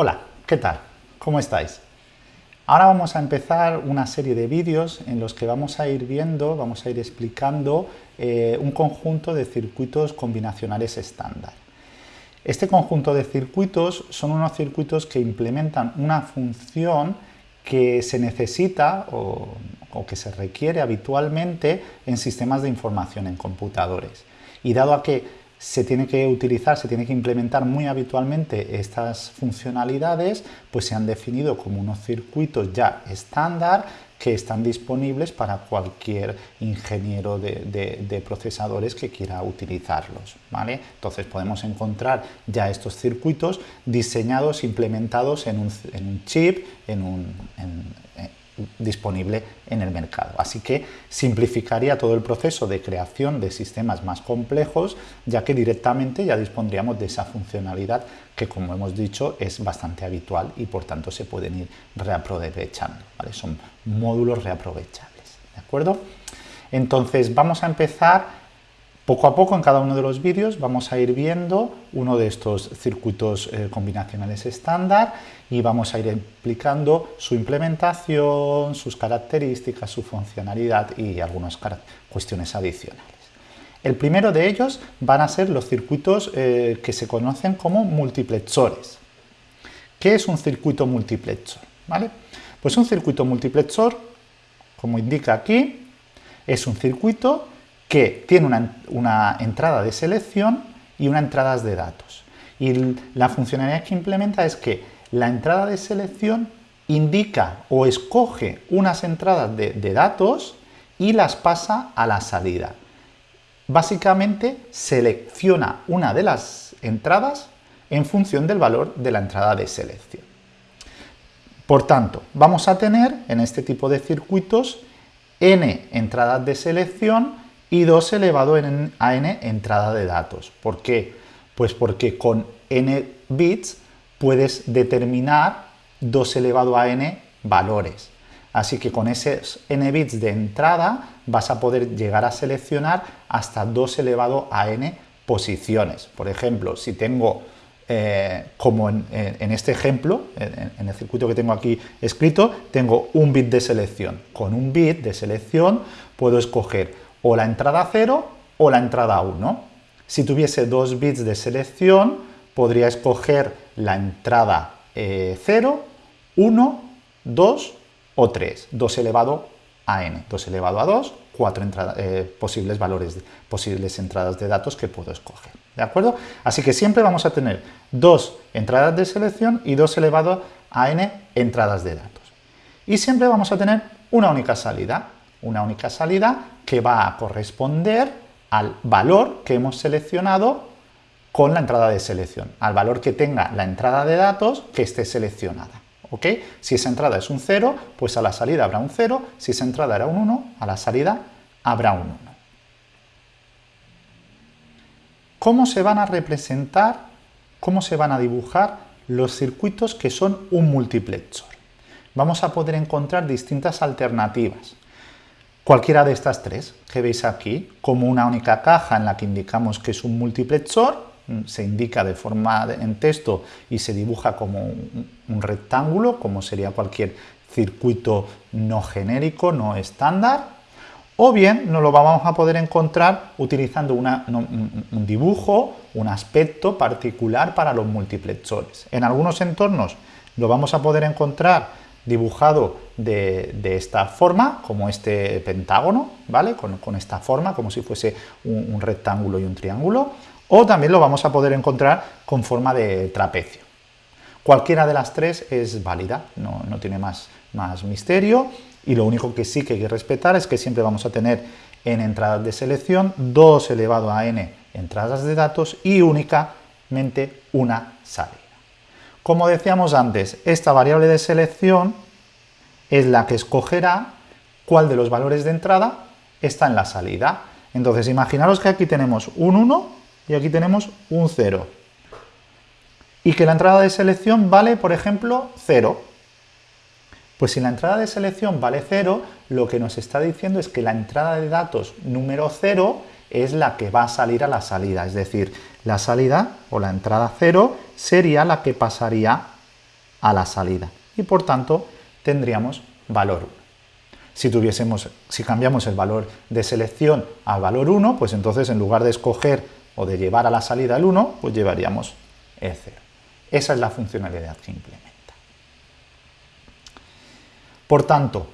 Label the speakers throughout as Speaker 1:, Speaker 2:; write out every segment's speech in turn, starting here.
Speaker 1: Hola, ¿qué tal? ¿Cómo estáis? Ahora vamos a empezar una serie de vídeos en los que vamos a ir viendo, vamos a ir explicando eh, un conjunto de circuitos combinacionales estándar. Este conjunto de circuitos son unos circuitos que implementan una función que se necesita o, o que se requiere habitualmente en sistemas de información en computadores. Y dado a que se tiene que utilizar, se tiene que implementar muy habitualmente estas funcionalidades, pues se han definido como unos circuitos ya estándar que están disponibles para cualquier ingeniero de, procesadores que quiera utilizarlos. ¿vale? Entonces podemos encontrar ya estos circuitos diseñados, implementados en un, chip, en un, disponible en el mercado. Así que simplificaría todo el proceso de creación de sistemas más complejos, ya que directamente ya dispondríamos de esa funcionalidad que, como hemos dicho, es bastante habitual y por tanto se pueden ir reaprovechando. Son módulos reaprovechables. ¿De acuerdo? Entonces vamos a empezar poco a poco en cada uno de los vídeos vamos a ir viendo uno de estos circuitos eh, combinacionales estándar y vamos a ir explicando su implementación, sus características, su funcionalidad y algunas cuestiones adicionales. El primero de ellos van a ser los circuitos eh, que se conocen como multiplexores. ¿Qué es un circuito multiplexor? ¿Vale? Pues un circuito multiplexor, como indica aquí, es un circuito que tiene una, entrada de selección y una entrada de datos. Y la funcionalidad que implementa es que la entrada de selección indica o escoge unas entradas de, datos y las pasa a la salida. Básicamente selecciona una de las entradas en función del valor de la entrada de selección. Por tanto, vamos a tener en este tipo de circuitos n entradas de selección y 2 elevado a n entrada de datos. ¿Por qué? Pues porque con n bits puedes determinar 2 elevado a n valores. Así que con esos n bits de entrada vas a poder llegar a seleccionar hasta 2 elevado a n posiciones. Por ejemplo, si tengo, eh, como en, este ejemplo, en, en el circuito que tengo aquí escrito, tengo un bit de selección. Con un bit de selección puedo escoger o la entrada 0 o la entrada 1. Si tuviese dos bits de selección, podría escoger la entrada 0, 1, 2 o 3, 2 elevado a n, 2 elevado a 2, cuatro eh, posibles valores, posibles entradas de datos que puedo escoger. ¿De acuerdo? Así que siempre vamos a tener dos entradas de selección y 2 elevado a n entradas de datos. Y siempre vamos a tener una única salida, una única salida que va a corresponder al valor que hemos seleccionado con la entrada de selección, al valor que tenga la entrada de datos que esté seleccionada. ¿ok? Si esa entrada es un 0, pues a la salida habrá un 0, si esa entrada era un 1, a la salida habrá un 1. ¿Cómo se van a representar, cómo se van a dibujar los circuitos que son un multiplexor? Vamos a poder encontrar distintas alternativas. Cualquiera de estas tres que veis aquí, como una única caja en la que indicamos que es un multiplexor, mm, se indica de forma en texto y se dibuja como un, rectángulo, como sería cualquier circuito no genérico, no estándar, o bien nos lo vamos a poder encontrar utilizando un dibujo, un aspecto particular para los multiplexores. En algunos entornos lo vamos a poder encontrar dibujado de, esta forma, como este pentágono, ¿vale? Con, esta forma, como si fuese un, rectángulo y un triángulo, o también lo vamos a poder encontrar con forma de trapecio. Cualquiera de las tres es válida, no, tiene más, más misterio, y lo único que sí que hay que respetar es que siempre vamos a tener en entradas de selección 2 elevado a n entradas de datos y únicamente una salida. Como decíamos antes, esta variable de selección es la que escogerá cuál de los valores de entrada está en la salida. Entonces, imaginaros que aquí tenemos un 1 y aquí tenemos un 0. Y que la entrada de selección vale, por ejemplo, 0. Pues si la entrada de selección vale 0, lo que nos está diciendo es que la entrada de datos número 0 es la que va a salir a la salida, es decir, la salida o la entrada 0 sería la que pasaría a la salida y por tanto tendríamos valor 1. Si, tuviésemos, si cambiamos el valor de selección al valor 1, pues entonces en lugar de escoger o de llevar a la salida el 1, pues llevaríamos el 0. Esa es la funcionalidad que implementa. Por tanto,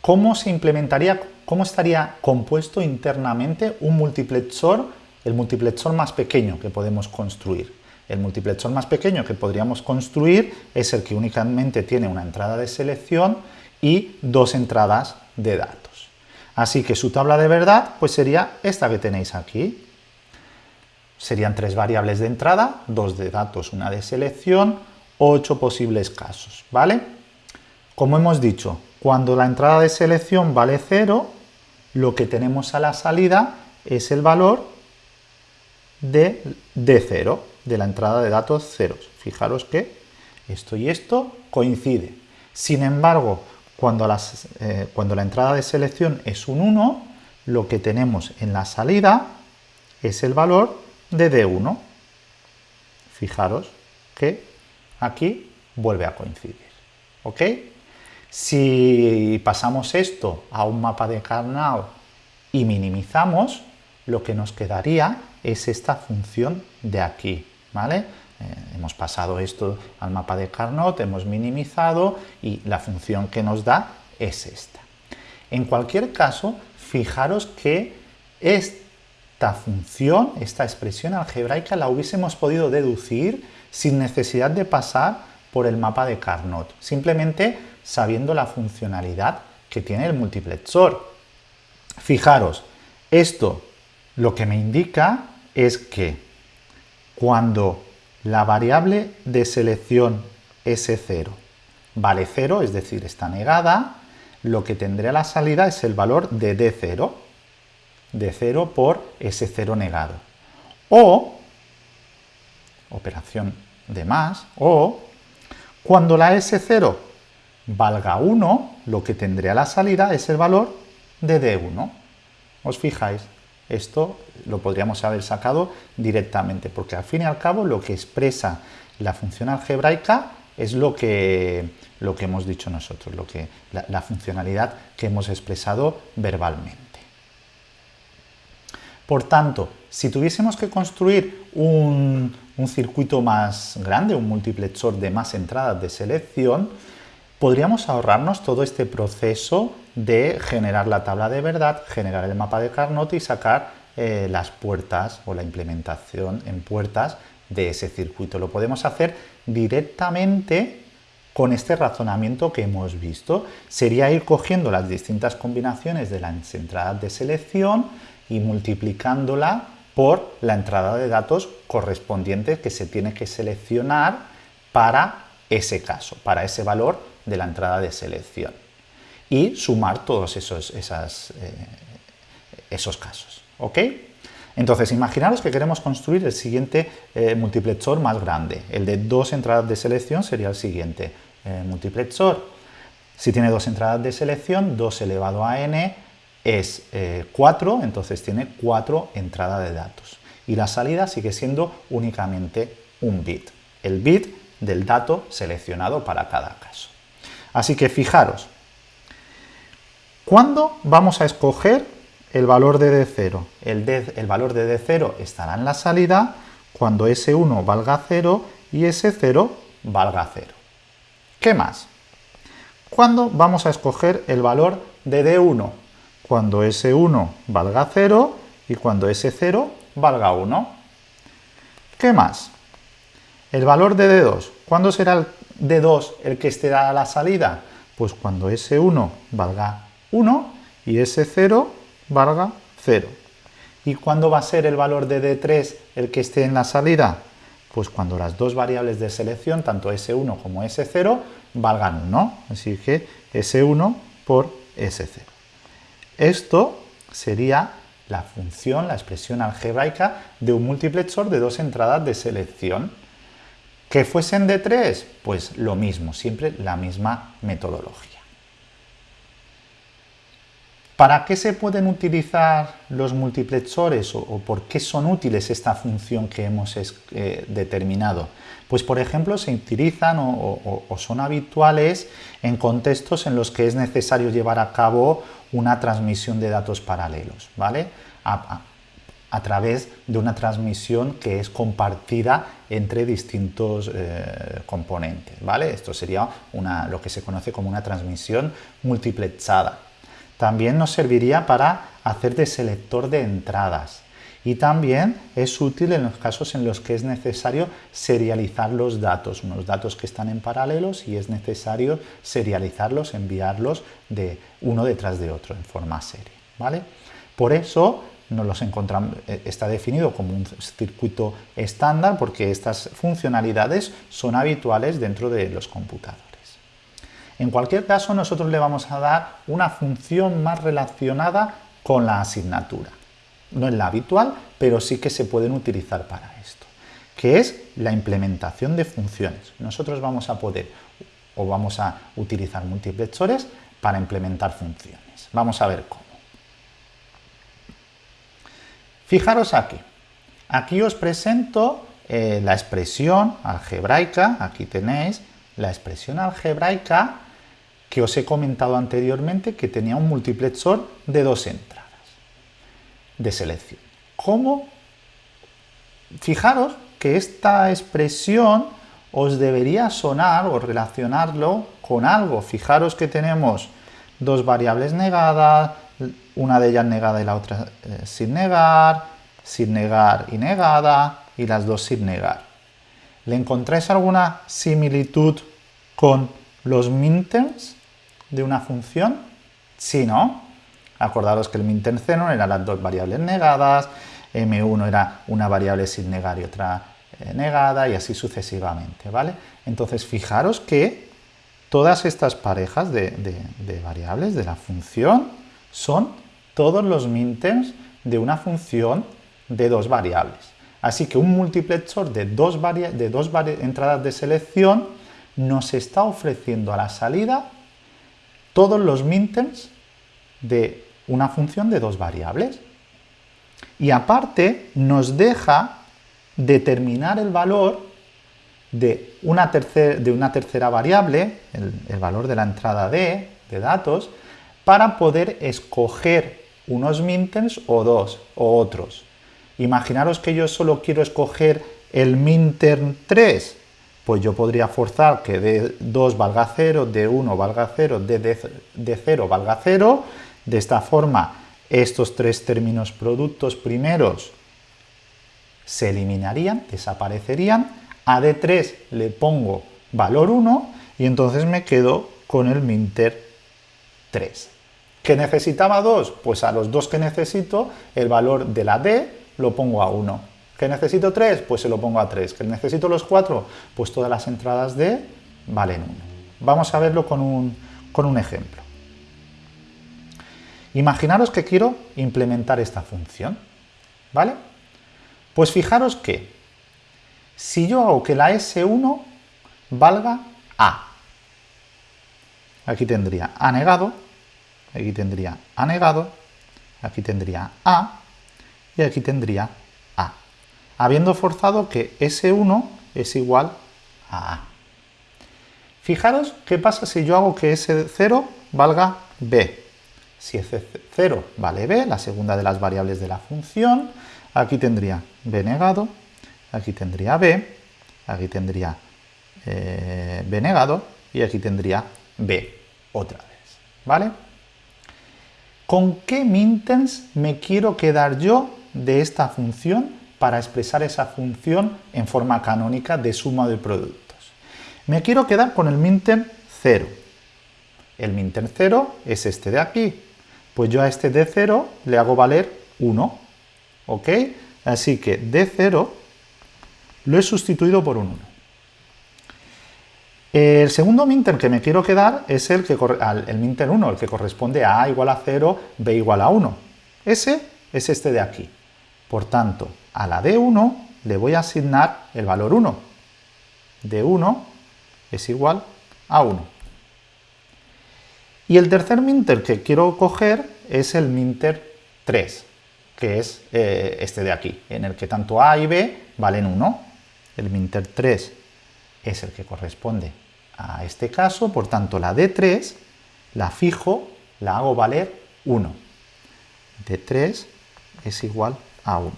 Speaker 1: ¿cómo se implementaría, cómo estaría compuesto internamente un multiplexor, el multiplexor más pequeño que podemos construir? El multiplexor más pequeño que podríamos construir es el que únicamente tiene una entrada de selección y dos entradas de datos. Así que su tabla de verdad pues sería esta que tenéis aquí. Serían tres variables de entrada, dos de datos, una de selección, ocho posibles casos, ¿vale? Como hemos dicho, cuando la entrada de selección vale 0, lo que tenemos a la salida es el valor de D0 de la entrada de datos ceros. Fijaros que esto y esto coincide. Sin embargo, cuando, eh, cuando la entrada de selección es un 1, lo que tenemos en la salida es el valor de D1. Fijaros que aquí vuelve a coincidir. ¿Ok? Si pasamos esto a un mapa de Carnot y minimizamos, lo que nos quedaría es esta función de aquí, ¿vale? Eh, hemos pasado esto al mapa de Carnot, hemos minimizado y la función que nos da es esta. En cualquier caso, fijaros que esta función, esta expresión algebraica, la hubiésemos podido deducir sin necesidad de pasar por el mapa de Carnot, simplemente sabiendo la funcionalidad que tiene el multiplexor. Fijaros, esto lo que me indica es que cuando la variable de selección S0 vale 0, es decir, está negada, lo que tendré a la salida es el valor de D0, D0 por S0 negado. O, operación de más, o cuando la S0 valga 1, lo que tendré a la salida es el valor de D1. ¿Os fijáis? Esto lo podríamos haber sacado directamente, porque al fin y al cabo lo que expresa la función algebraica es lo que, lo que hemos dicho nosotros, lo que, la, funcionalidad que hemos expresado verbalmente. Por tanto, si tuviésemos que construir un, un circuito más grande, un multiplexor de más entradas de selección, podríamos ahorrarnos todo este proceso de generar la tabla de verdad, generar el mapa de Carnot y sacar eh, las puertas o la implementación en puertas de ese circuito. Lo podemos hacer directamente con este razonamiento que hemos visto. Sería ir cogiendo las distintas combinaciones de las entradas de selección y multiplicándola por la entrada de datos correspondiente que se tiene que seleccionar para ese caso, para ese valor de la entrada de selección y sumar todos esos, eh, esos casos. ¿ok? Entonces, imaginaros que queremos construir el siguiente eh, multiplexor más grande. El de dos entradas de selección sería el siguiente eh, multiplexor. Si tiene dos entradas de selección, 2 elevado a n es 4, entonces tiene 4 entradas de datos. Y la salida sigue siendo únicamente un bit, el bit del dato seleccionado para cada caso. Así que fijaros, ¿cuándo vamos a escoger el valor de D0? El, el valor de D0 estará en la salida cuando S1 valga 0 y S0 valga 0. ¿Qué más? ¿Cuándo vamos a escoger el valor de D1? Cuando S1 valga 0 y cuando S0 valga 1. ¿Qué más? El valor de D2. ¿Cuándo será el de 2 el que esté a la salida? Pues cuando S1 valga 1 y S0 valga 0. ¿Y cuándo va a ser el valor de D3 el que esté en la salida? Pues cuando las dos variables de selección, tanto S1 como S0, valgan 1. Así que S1 por S0. Esto sería la función, la expresión algebraica de un multiplexor de dos entradas de selección. ¿Que fuesen de 3? Pues lo mismo, siempre la misma metodología. ¿Para qué se pueden utilizar los multiplexores o, por qué son útiles esta función que hemos eh, determinado? Pues por ejemplo se utilizan o, son habituales en contextos en los que es necesario llevar a cabo una transmisión de datos paralelos, ¿vale? Través de una transmisión que es compartida entre distintos eh, componentes, ¿vale? Esto sería lo que se conoce como una transmisión multiplexada. También nos serviría para hacer de selector de entradas y también es útil en los casos en los que es necesario serializar los datos, unos datos que están en paralelos y es necesario serializarlos, enviarlos de uno detrás de otro en forma serie. ¿vale? Por eso nos los encontramos, eh, está definido como un circuito estándar porque estas funcionalidades son habituales dentro de los computadores. En cualquier caso, nosotros le vamos a dar una función más relacionada con la asignatura. No es la habitual, pero sí que se pueden utilizar para esto, que es la implementación de funciones. Nosotros vamos a poder o vamos a utilizar multiplexores para implementar funciones. Vamos a ver cómo. Fijaros aquí. Aquí os presento eh, la expresión algebraica, aquí tenéis la expresión algebraica que os he comentado anteriormente que tenía un multiplexor de dos entradas de selección. ¿Cómo? Fijaros que esta expresión os debería sonar o relacionarlo con algo. Fijaros que tenemos dos variables negadas, una de ellas negada y la otra eh, sin negar, sin negar y negada, y las dos sin negar. ¿Le encontráis alguna similitud con los minterms? de una función? Sí, ¿no? Acordaros que el minterceno eran las dos variables negadas, m1 era una variable sin negar y otra eh, negada y así sucesivamente, ¿vale? Entonces fijaros que todas estas parejas de, variables de la función son todos los minterms de una función de dos variables. Así que un multiplexor de dos, entradas de selección nos está ofreciendo a la salida todos los minterms de una función de dos variables. Y aparte nos deja determinar el valor de una, de una tercera variable, el, valor de la entrada D de datos, para poder escoger unos minterms o dos o otros. Imaginaros que yo solo quiero escoger el minterm 3 pues yo podría forzar que D2 valga 0, D1 valga 0, D0 valga 0. De esta forma, estos tres términos productos primeros se eliminarían, desaparecerían. A D3 le pongo valor 1 y entonces me quedo con el minter 3. ¿Que necesitaba 2? Pues a los dos que necesito, el valor de la D lo pongo a 1 ¿Que necesito 3? Pues se lo pongo a 3. ¿Que necesito los 4? Pues todas las entradas de valen 1. Vamos a verlo con un, con un ejemplo. Imaginaros que quiero implementar esta función, ¿vale? Pues fijaros que si yo hago que la S1 valga A, aquí tendría A negado, aquí tendría A negado, aquí tendría A y aquí tendría habiendo forzado que S1 es igual a A. Fijaros qué pasa si yo hago que S0 valga B. Si S0 vale B, la segunda de las variables de la función, aquí tendría B negado, aquí tendría B, aquí tendría eh, B negado y aquí tendría B otra vez. ¿Vale? ¿Con qué minterms me quiero quedar yo de esta función para expresar esa función en forma canónica de suma de productos. Me quiero quedar con el minterm 0. El minterm 0 es este de aquí. Pues yo a este d0 le hago valer 1. ¿Ok? Así que d0 lo he sustituido por un 1. El segundo minterm que me quiero quedar es el, que, el minterm 1, el que corresponde a a igual a 0, b igual a 1. Ese es este de aquí. Por tanto, a la D1 le voy a asignar el valor 1. D1 es igual a 1. Y el tercer minter que quiero coger es el minter 3, que es eh, este de aquí, en el que tanto A y B valen 1. El minter 3 es el que corresponde a este caso, por tanto la D3 la fijo, la hago valer 1. D3 es igual a 1.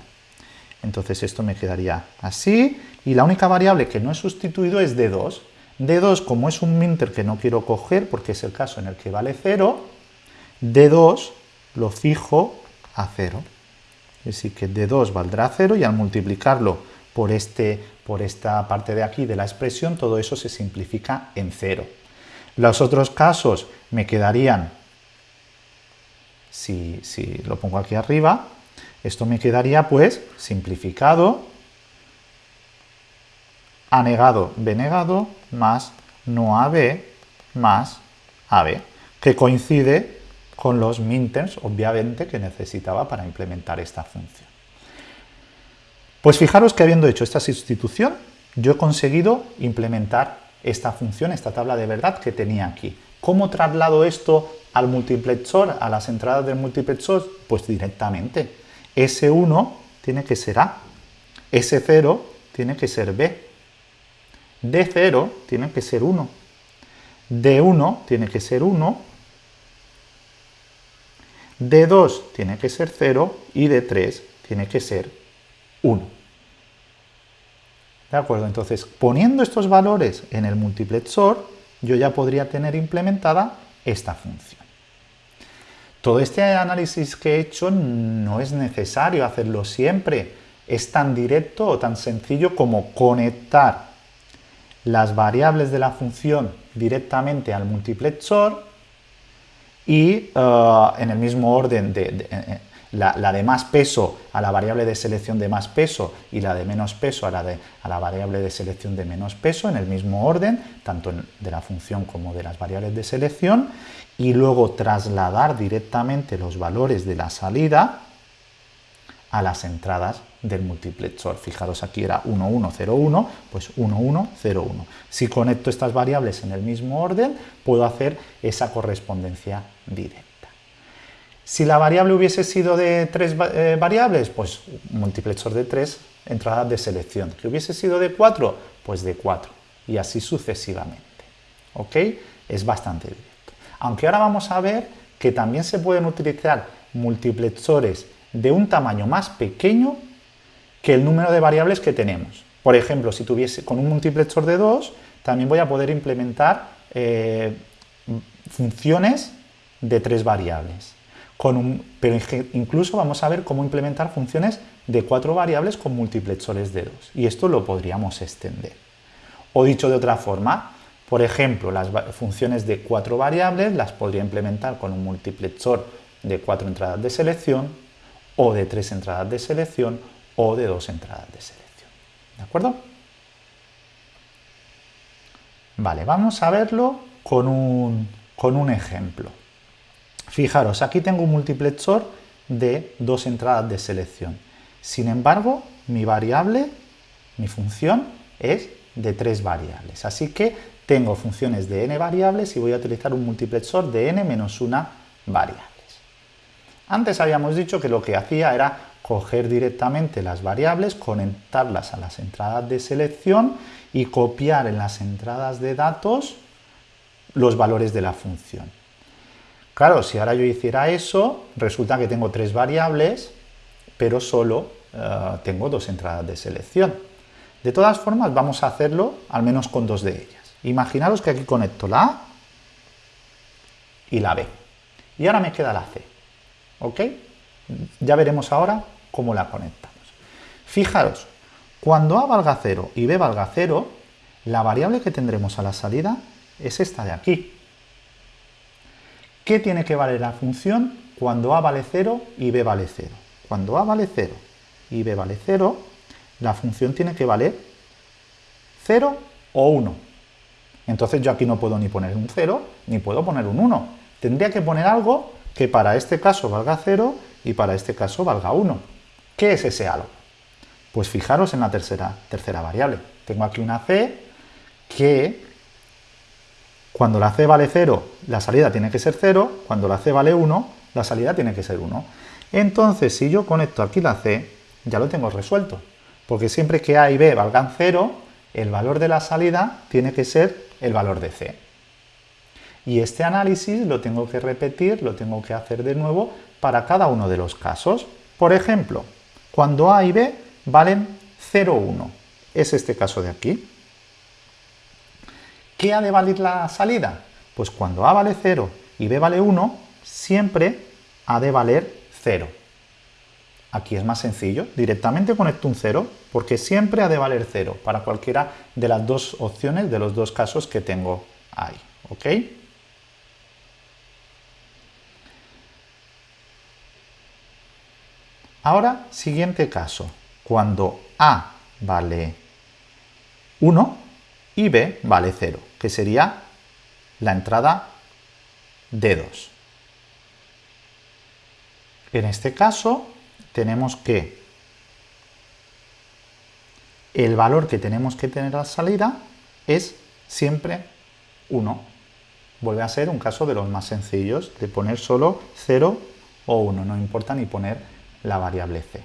Speaker 1: Entonces esto me quedaría así, y la única variable que no he sustituido es D2. D2, como es un minter que no quiero coger, porque es el caso en el que vale 0, D2 lo fijo a 0. Es decir, que D2 valdrá 0 y al multiplicarlo por, este, por esta parte de aquí de la expresión, todo eso se simplifica en 0. Los otros casos me quedarían, si, lo pongo aquí arriba, esto me quedaría pues simplificado, A negado, B negado, más no AB más AB, que coincide con los minters, obviamente, que necesitaba para implementar esta función. Pues fijaros que habiendo hecho esta sustitución, yo he conseguido implementar esta función, esta tabla de verdad que tenía aquí. ¿Cómo traslado esto al multiplexor, a las entradas del multiplexor? Pues directamente. S1 tiene que ser A, S0 tiene que ser B, D0 tiene que ser 1, D1 tiene que ser 1, D2 tiene que ser 0 y D3 tiene que ser 1. ¿De acuerdo? Entonces, poniendo estos valores en el multiplexor, yo ya podría tener implementada esta función. Todo este análisis que he hecho no es necesario hacerlo siempre. Es tan directo o tan sencillo como conectar las variables de la función directamente al multiplexor y eh, en el mismo orden de, la, de más peso a la variable de selección de más peso y la de menos peso a la, de, a la variable de selección de menos peso en el mismo orden, tanto de la función como de las variables de selección, y luego trasladar directamente los valores de la salida a las entradas del multiplexor. Fijaros, aquí era 1101, pues 1101. Si conecto estas variables en el mismo orden, puedo hacer esa correspondencia directa. Si la variable hubiese sido de tres eh, variables, pues multiplexor de tres entradas de selección. ¿Que hubiese sido de cuatro? Pues de cuatro. Y así sucesivamente. ¿Ok? Es bastante directo. Aunque ahora vamos a ver que también se pueden utilizar multiplexores de un tamaño más pequeño que el número de variables que tenemos. Por ejemplo, si tuviese con un multiplexor de 2, también voy a poder implementar eh, funciones de tres variables. Pero incluso vamos a ver cómo implementar funciones de cuatro variables con multiplexores de 2. Y esto lo podríamos extender. O dicho de otra forma, por ejemplo, las funciones de cuatro variables las podría implementar con un multiplexor de cuatro entradas de selección, o de tres entradas de selección, o de dos entradas de selección. ¿De acuerdo? Vale, vamos a verlo con un, con un ejemplo. Fijaros, aquí tengo un multiplexor de dos entradas de selección. Sin embargo, mi variable, mi función, es de tres variables. Así que tengo funciones de n variables y voy a utilizar un multiplexor de n menos una variables. Antes habíamos dicho que lo que hacía era coger directamente las variables, conectarlas a las entradas de selección y copiar en las entradas de datos los valores de la función. Claro, si ahora yo hiciera eso, resulta que tengo tres variables, pero solo eh, tengo dos entradas de selección. De todas formas, vamos a hacerlo al menos con dos de ellas. Imaginaros que aquí conecto la A y la B. Y ahora me queda la C. ¿Ok? Ya veremos ahora cómo la conectamos. Fijaros, cuando A valga 0 y B valga 0, la variable que tendremos a la salida es esta de aquí. ¿Qué tiene que valer la función cuando A vale 0 y B vale 0? Cuando A vale 0 y B vale 0, la función tiene que valer 0 o 1. Entonces yo aquí no puedo ni poner un 0 ni puedo poner un 1. Tendría que poner algo que para este caso valga 0 y para este caso valga 1. ¿Qué es ese algo? Pues fijaros en la tercera, tercera variable. Tengo aquí una c que cuando la c vale 0, la salida tiene que ser 0, cuando la c vale 1, la salida tiene que ser 1. Entonces, si yo conecto aquí la C, ya lo tengo resuelto, porque siempre que A y B valgan 0, el valor de la salida tiene que ser el valor de C. Y este análisis lo tengo que repetir, lo tengo que hacer de nuevo para cada uno de los casos. Por ejemplo, cuando A y B valen 0, 1, es este caso de aquí. ¿Qué ha de valer la salida? Pues cuando A vale 0 y B vale 1, siempre ha de valer 0. Aquí es más sencillo, directamente conecto un 0, porque siempre ha de valer 0 para cualquiera de las dos opciones, de los dos casos que tengo ahí. ¿Ok? Ahora, siguiente caso. Cuando A vale 1 y B vale 0, que sería la entrada D2. En este caso, tenemos que el valor que tenemos que tener a salida es siempre 1. Vuelve a ser un caso de los más sencillos, de poner solo 0 o 1, no importa ni poner la variable c.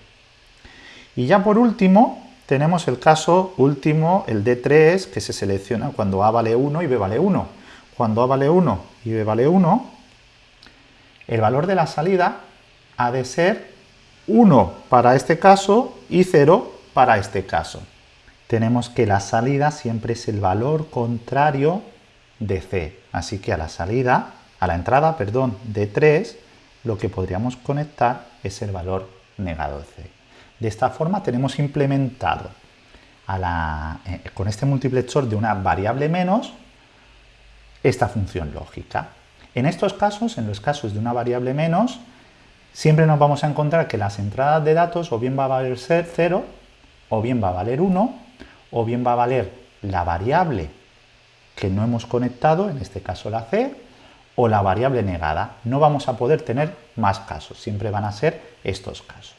Speaker 1: Y ya por último, tenemos el caso último, el D3, que se selecciona cuando A vale 1 y B vale 1. Cuando A vale 1 y B vale 1, el valor de la salida ha de ser 1 para este caso y 0 para este caso. Tenemos que la salida siempre es el valor contrario de C. Así que a la salida, a la entrada, perdón, de 3, lo que podríamos conectar es el valor negado de C. De esta forma tenemos implementado eh, con este multiplexor de una variable menos esta función lógica. En estos casos, en los casos de una variable menos, siempre nos vamos a encontrar que las entradas de datos o bien va a valer 0, o bien va a valer 1, o bien va a valer la variable que no hemos conectado, en este caso la C, o la variable negada. No vamos a poder tener más casos, siempre van a ser estos casos.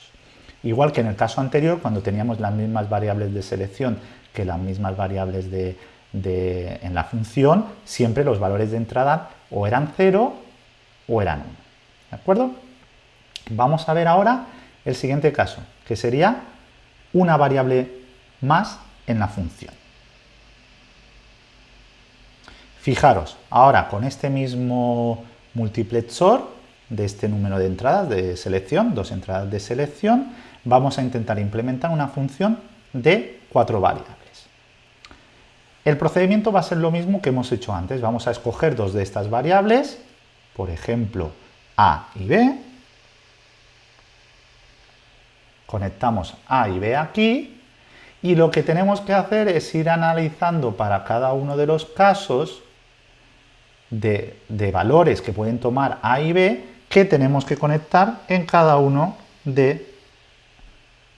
Speaker 1: Igual que en el caso anterior, cuando teníamos las mismas variables de selección que las mismas variables de, en la función, siempre los valores de entrada o eran 0 o eran 1. ¿De acuerdo? Vamos a ver ahora el siguiente caso, que sería una variable más en la función. Fijaros, ahora con este mismo multiplexor de este número de entradas de selección, dos entradas de selección, vamos a intentar implementar una función de cuatro variables. El procedimiento va a ser lo mismo que hemos hecho antes. Vamos a escoger dos de estas variables, por ejemplo, A y B. Conectamos A y B aquí. Y lo que tenemos que hacer es ir analizando para cada uno de los casos de, de valores que pueden tomar A y B que tenemos que conectar en cada uno de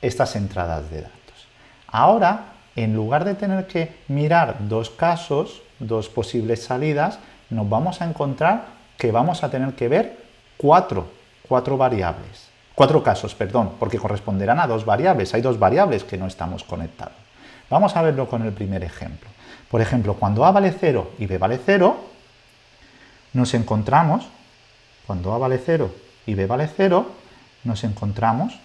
Speaker 1: estas entradas de datos. Ahora en lugar de tener que mirar dos casos, dos posibles salidas, nos vamos a encontrar que vamos a tener que ver cuatro, cuatro variables. Cuatro casos, perdón, porque corresponderán a dos variables. Hay dos variables que no estamos conectados. Vamos a verlo con el primer ejemplo. Por ejemplo, cuando A vale 0 y B vale 0, nos encontramos, cuando A vale 0 y B vale 0, nos encontramos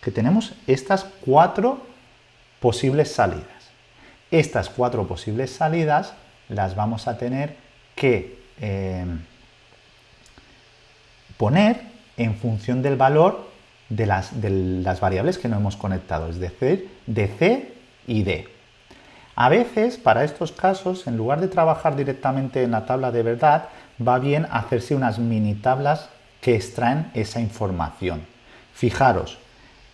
Speaker 1: que tenemos estas cuatro posibles salidas. Estas cuatro posibles salidas las vamos a tener que eh, poner en función del valor de las, de las, variables que no hemos conectado, es decir, de C y D. A veces, para estos casos, en lugar de trabajar directamente en la tabla de verdad, va bien hacerse unas mini tablas que extraen esa información. Fijaros,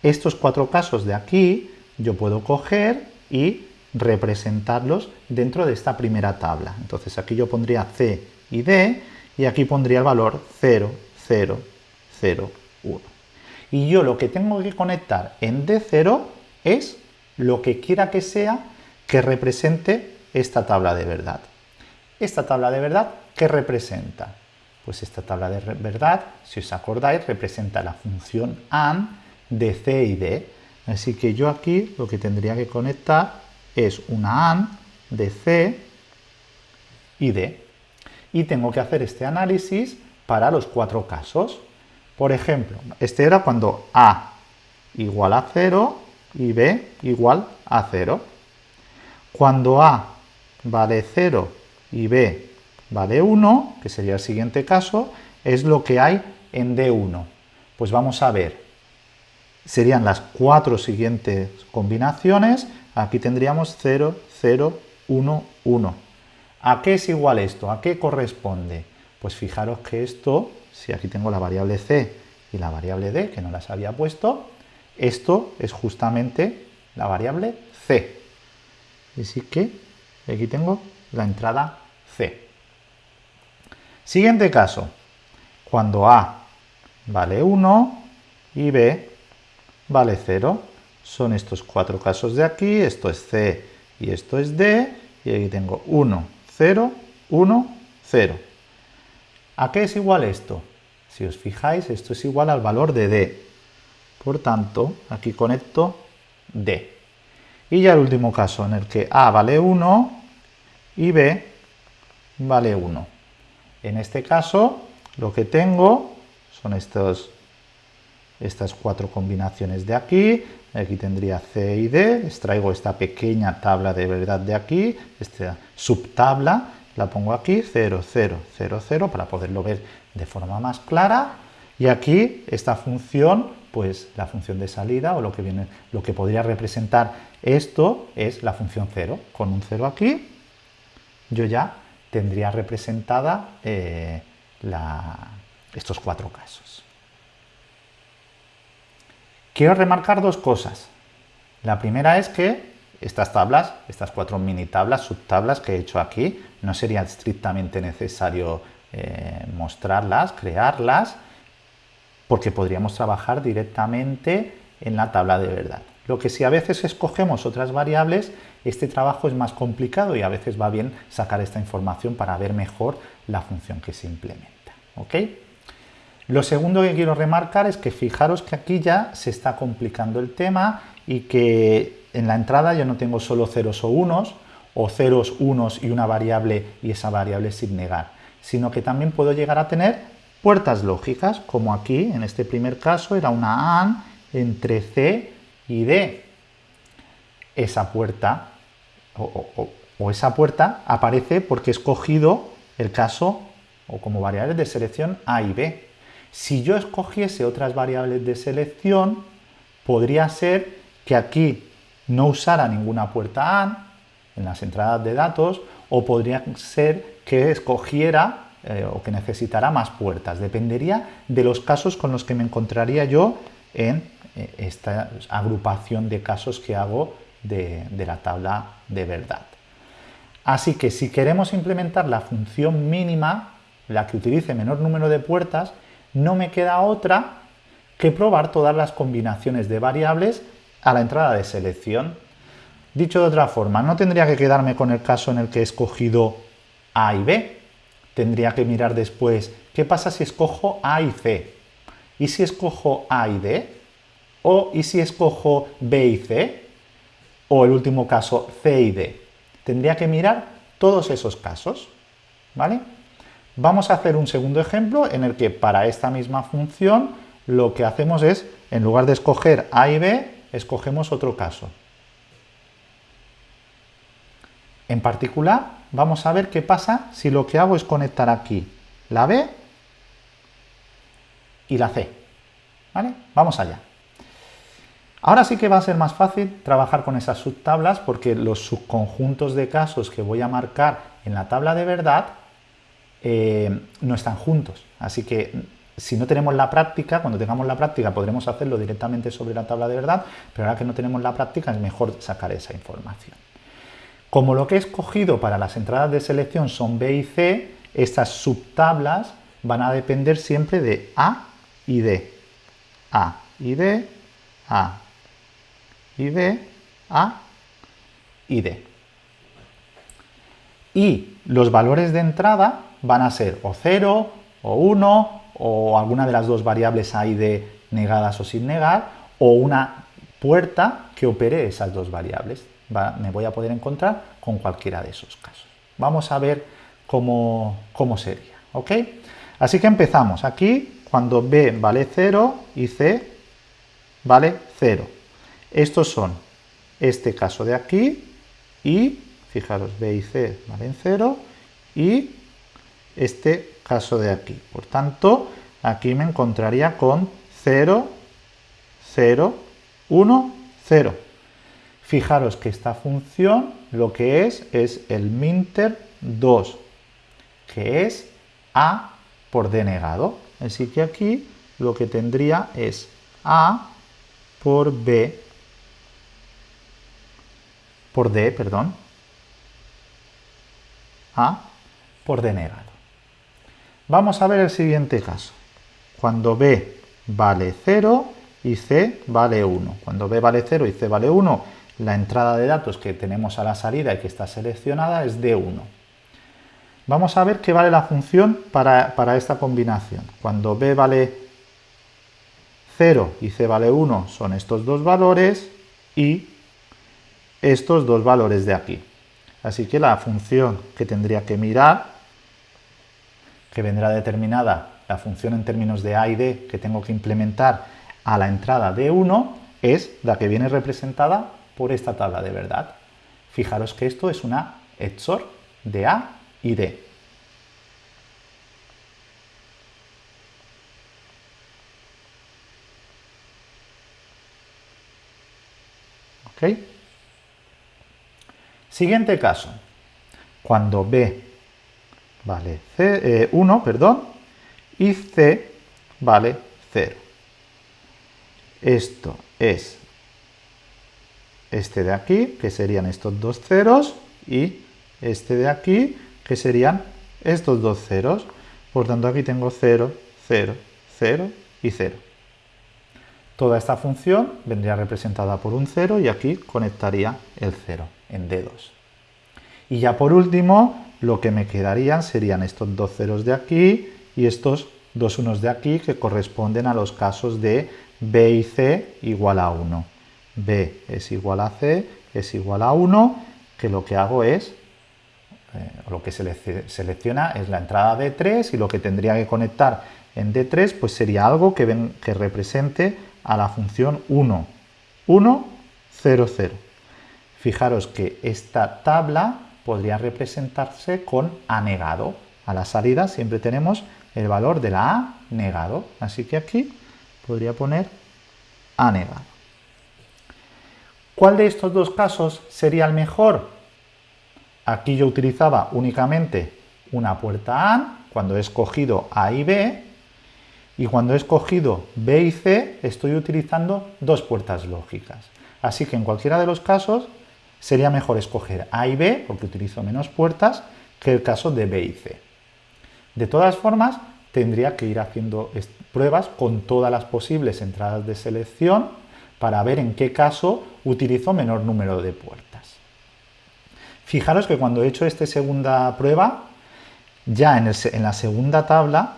Speaker 1: estos cuatro casos de aquí, yo puedo coger y representarlos dentro de esta primera tabla. Entonces aquí yo pondría C y D y aquí pondría el valor 0, 0, 0, 1. Y yo lo que tengo que conectar en D0 es lo que quiera que sea que represente esta tabla de verdad. Esta tabla de verdad, ¿qué representa? Pues esta tabla de verdad, si os acordáis, representa la función AND de C y D. Así que yo aquí lo que tendría que conectar es una AND de C y D. Y tengo que hacer este análisis para los cuatro casos. Por ejemplo, este era cuando A igual a 0 y B igual a 0. Cuando A vale 0 y B vale 1, que sería el siguiente caso, es lo que hay en D1. Pues vamos a ver, serían las cuatro siguientes combinaciones, aquí tendríamos 0, 0, 1, 1. ¿A qué es igual esto? ¿A qué corresponde? Pues fijaros que esto, si aquí tengo la variable c y la variable d, que no las había puesto, esto es justamente la variable c. Así que aquí tengo la entrada c. Siguiente caso, cuando a vale 1 y b vale 0. Son estos cuatro casos de aquí, esto es c y esto es d, y aquí tengo 1, 0, 1, 0. ¿A qué es igual esto? Si os fijáis, esto es igual al valor de d. Por tanto, aquí conecto d. Y ya el último caso, en el que a vale 1 y b vale 1. En este caso, lo que tengo son estos, estas cuatro combinaciones de aquí. Aquí tendría C y D. Extraigo esta pequeña tabla de verdad de aquí, esta subtabla, la pongo aquí, 0, 0, 0, 0, para poderlo ver de forma más clara. Y aquí esta función, pues la función de salida, o lo que, viene, lo que podría representar esto, es la función 0. Con un 0 aquí, yo ya tendría representada eh, estos cuatro casos. Quiero remarcar dos cosas. La primera es que estas tablas, estas cuatro mini tablas, subtablas que he hecho aquí, no sería estrictamente necesario eh, mostrarlas, crearlas, porque podríamos trabajar directamente en la tabla de verdad. Lo que si a veces escogemos otras variables, este trabajo es más complicado y a veces va bien sacar esta información para ver mejor la función que se implementa. Lo segundo que quiero remarcar es que fijaros que aquí ya se está complicando el tema y que en la entrada yo no tengo solo ceros o unos, o ceros, unos y una variable y esa variable sin negar, sino que también puedo llegar a tener puertas lógicas, como aquí, en este primer caso, era una AND entre C y D. Esa puerta, o, esa puerta, aparece porque he escogido el caso, o como variables de selección A y B. Si yo escogiese otras variables de selección, podría ser que aquí no usara ninguna puerta AND en las entradas de datos, o podría ser que escogiera eh, o que necesitara más puertas. Dependería de los casos con los que me encontraría yo en esta agrupación de casos que hago de la tabla de verdad. Así que si queremos implementar la función mínima, la que utilice menor número de puertas, no me queda otra que probar todas las combinaciones de variables a la entrada de selección. Dicho de otra forma, no tendría que quedarme con el caso en el que he escogido A y B. Tendría que mirar después qué pasa si escojo A y C. ¿Y si escojo A y D? ¿O y si escojo B y C? ¿O el último caso C y D? Tendría que mirar todos esos casos. ¿Vale? Vamos a hacer un segundo ejemplo en el que para esta misma función lo que hacemos es, en lugar de escoger A y B, escogemos otro caso. En particular, vamos a ver qué pasa si lo que hago es conectar aquí la B y la C. ¿Vale? Vamos allá. Ahora sí que va a ser más fácil trabajar con esas subtablas porque los subconjuntos de casos que voy a marcar en la tabla de verdad eh, no están juntos. Así que si no tenemos la práctica, cuando tengamos la práctica podremos hacerlo directamente sobre la tabla de verdad, pero ahora que no tenemos la práctica es mejor sacar esa información. Como lo que he escogido para las entradas de selección son B y C, estas subtablas van a depender siempre de A y D. A y D, A y D, A y D. Y los valores de entrada van a ser o 0, o 1, o alguna de las dos variables A y D negadas o sin negar, o una puerta que opere esas dos variables. me voy a poder encontrar con cualquiera de esos casos. Vamos a ver cómo, cómo sería. ¿ok? Así que empezamos. Aquí cuando B vale 0 y C vale 0. Estos son este caso de aquí y, fijaros, B y C valen 0 y este caso de aquí. Por tanto, aquí me encontraría con 0, 0, 1, 0. Fijaros que esta función lo que es es el minter 2, que es a por d negado. Así que aquí lo que tendría es a por b por d, perdón, a por d negado. Vamos a ver el siguiente caso. Cuando b vale 0 y c vale 1. Cuando b vale 0 y c vale 1, la entrada de datos que tenemos a la salida y que está seleccionada es d 1. Vamos a ver qué vale la función para, esta combinación. Cuando b vale 0 y c vale 1 son estos dos valores y estos dos valores de aquí. Así que la función que tendría que mirar, que vendrá determinada la función en términos de a y d que tengo que implementar a la entrada de 1, es la que viene representada por esta tabla de verdad. Fijaros que esto es una XOR de a y D. ¿Ok? Siguiente caso. Cuando B vale 1, eh, perdón, y C vale 0. Esto es este de aquí, que serían estos dos ceros, y este de aquí, que serían estos dos ceros. Por tanto, aquí tengo 0, 0, 0 y 0. Toda esta función vendría representada por un 0 y aquí conectaría el 0 en dedos. Y ya por último, lo que me quedarían serían estos dos ceros de aquí y estos dos unos de aquí que corresponden a los casos de b y c igual a 1. b es igual a c es igual a 1, que lo que hago es eh, lo que se selecciona es la entrada D3 y lo que tendría que conectar en D3 pues sería algo que represente a la función 1, 1, 0, 0. Fijaros que esta tabla podría representarse con A negado. A la salida siempre tenemos el valor de la A negado. Así que aquí podría poner A negado. ¿Cuál de estos dos casos sería el mejor? Aquí yo utilizaba únicamente una puerta AND cuando he escogido A y B y cuando he escogido B y C estoy utilizando dos puertas lógicas. Así que en cualquiera de los casos sería mejor escoger A y B porque utilizo menos puertas que el caso de B y C. De todas formas, tendría que ir haciendo pruebas con todas las posibles entradas de selección para ver en qué caso utilizo menor número de puertas. Fijaros que cuando he hecho esta segunda prueba, ya en, la segunda tabla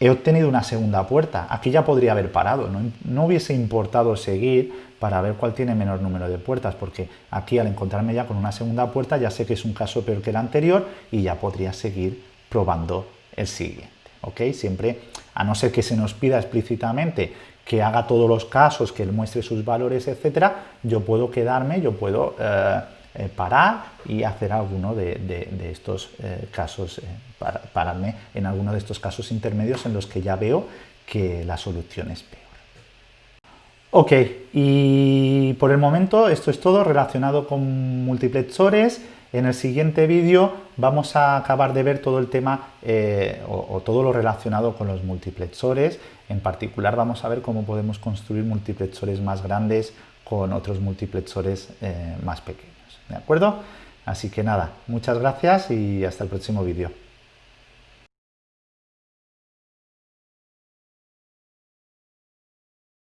Speaker 1: he obtenido una segunda puerta. Aquí ya podría haber parado, no, hubiese importado seguir para ver cuál tiene menor número de puertas, porque aquí al encontrarme ya con una segunda puerta ya sé que es un caso peor que el anterior y ya podría seguir probando el siguiente. ¿ok? Siempre, a no ser que se nos pida explícitamente que haga todos los casos, que muestre sus valores, etcétera, yo puedo quedarme, yo puedo... Eh, eh, parar y hacer alguno de, estos eh, casos, eh, pararme en alguno de estos casos intermedios en los que ya veo que la solución es peor. Ok, y por el momento esto es todo relacionado con multiplexores. En el siguiente vídeo vamos a acabar de ver todo el tema o, todo lo relacionado con los multiplexores. En particular vamos a ver cómo podemos construir multiplexores más grandes con otros multiplexores más pequeños. ¿De acuerdo? Así que nada, muchas gracias y hasta el próximo vídeo.